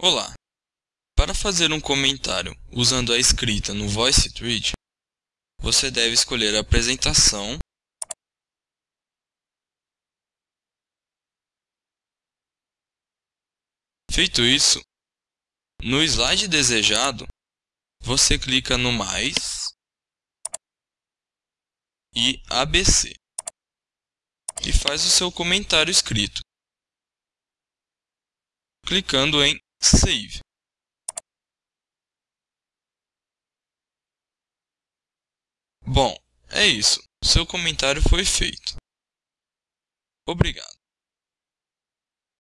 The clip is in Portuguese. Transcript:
Olá! Para fazer um comentário usando a escrita no VoiceThread, você deve escolher a apresentação Feito isso, no slide desejado, você clica no mais e ABC e faz o seu comentário escrito, clicando em Save. Bom, é isso. Seu comentário foi feito. Obrigado.